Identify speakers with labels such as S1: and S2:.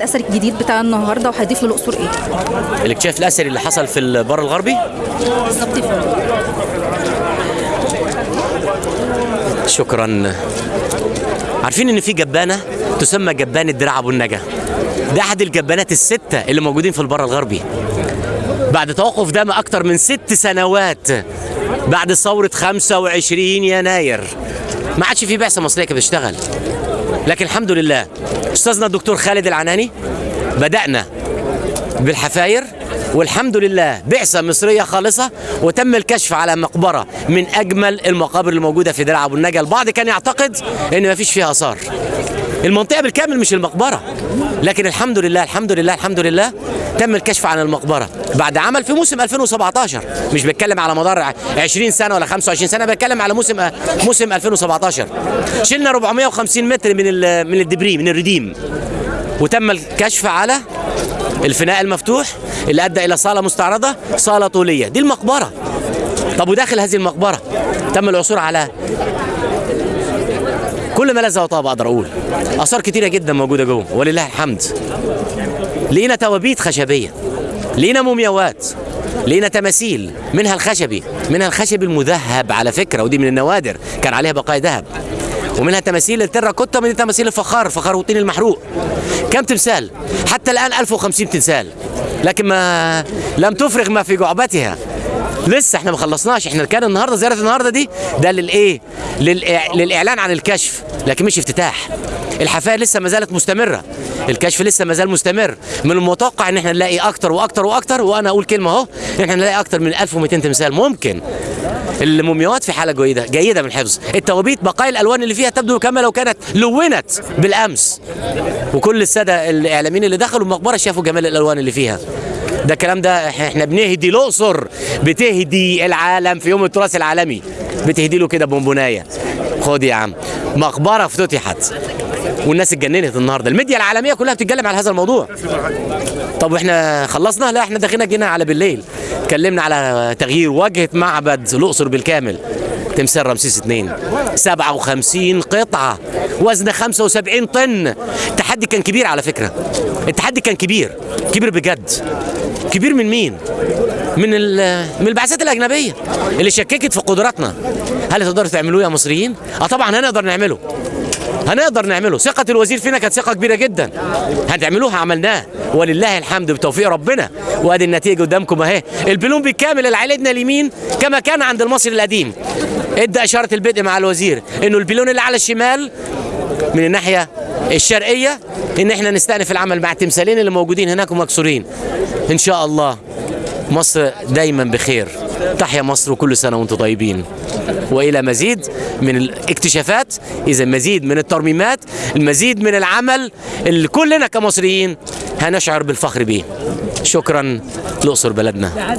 S1: الاثري الجديد بتاع النهارده وهيضيف للاقصر إيه؟
S2: الاكتشاف الاثري اللي حصل في البر الغربي؟
S1: بالظبط.
S2: شكرا. عارفين إن في جبانة تسمى جبانه دراع أبو النجا؟ ده أحد الجبانات الستة اللي موجودين في البر الغربي. بعد توقف دم أكتر من ست سنوات بعد ثورة 25 يناير ما عادش في بعثة مصرية كانت بتشتغل. لكن الحمد لله. أستاذنا الدكتور خالد العناني بدأنا بالحفاير والحمد لله بعثة مصرية خالصة وتم الكشف على مقبرة من أجمل المقابر الموجودة في درع أبو النجا البعض كان يعتقد أن ما فيش فيها آثار. المنطقة بالكامل مش المقبرة. لكن الحمد لله الحمد لله الحمد لله تم الكشف عن المقبرة. بعد عمل في موسم 2017 مش بتكلم على مدار 20 سنة ولا 25 سنة بتكلم على موسم موسم 2017 شلنا 450 متر من من الدبري من الرديم وتم الكشف على الفناء المفتوح اللي أدى إلى صالة مستعرضة صالة طولية. دي المقبرة. طب وداخل هذه المقبرة تم العثور على كل ما لذ وطاب أقدر أقول. آثار كتيرة جدا موجودة جوه. ولله الحمد. لقينا توابيت خشبية. لقينا مومياوات. لقينا تماثيل. منها الخشبي. منها الخشب المذهب على فكرة ودي من النوادر. كان عليها بقايا ذهب. ومنها تماثيل التراكوتا ومنها تماثيل الفخار فخار والطين المحروق. كم تمثال؟ حتى الآن 1050 تمثال. لكن ما لم تفرغ ما في جعبتها. لسه إحنا ما خلصناش. إحنا كان النهارده زيارة النهارده دي ده للايه. للإعلان عن الكشف لكن مش افتتاح. الحفاير لسه ما زالت مستمرة. الكشف لسه ما زال مستمر. من المتوقع إن إحنا نلاقي أكتر وأكتر وأكتر وأنا أقول كلمة أهو إن إحنا نلاقي أكتر من 1200 تمثال. ممكن. المومياوات في حالة جيدة جيدة من الحفظ التوابيت بقايا الألوان اللي فيها تبدو كما لو كانت لونت بالأمس. وكل السادة الإعلاميين اللي دخلوا المقبرة شافوا جمال الألوان اللي فيها. ده الكلام ده إحنا بنهدي الأقصر بتهدي العالم في يوم التراث العالمي. بتهدي له كده بونبوناية. خد يا عم. مقبرة افتتحت. والناس اتجننت النهارده. الميديا العالمية كلها بتتكلم على هذا الموضوع. طب وإحنا خلصنا؟ لا إحنا داخلين جينا على بالليل. اتكلمنا على تغيير واجهه معبد الأقصر بالكامل. تمثال رمسيس اثنين 57 قطعة. وزن 75 طن. التحدي كان كبير على فكرة. التحدي كان كبير. كبير بجد. كبير من مين؟ من من البعثات الأجنبية اللي شككت في قدراتنا. هل تقدروا تعملوه يا مصريين؟ آه طبعا هنقدر نعمله. هنقدر نعمله. ثقة الوزير فينا كانت ثقة كبيرة جدا. هتعملوها عملناه ولله الحمد بتوفيق ربنا. وأدي النتيجة قدامكم أهي. البلون بالكامل اللي على اليمين كما كان عند المصري القديم. ادى إشارة البدء مع الوزير إنه البلون اللي على الشمال من الناحية الشرقية إن إحنا نستأنف العمل مع التمثالين اللي موجودين هناك ومكسورين. إن شاء الله مصر دايما بخير. تحيا مصر وكل سنة وأنتم طيبين. وإلى مزيد من الاكتشافات إذا مزيد من الترميمات المزيد من العمل اللي كلنا كمصريين هنشعر بالفخر بيه شكرا الاقصر بلدنا.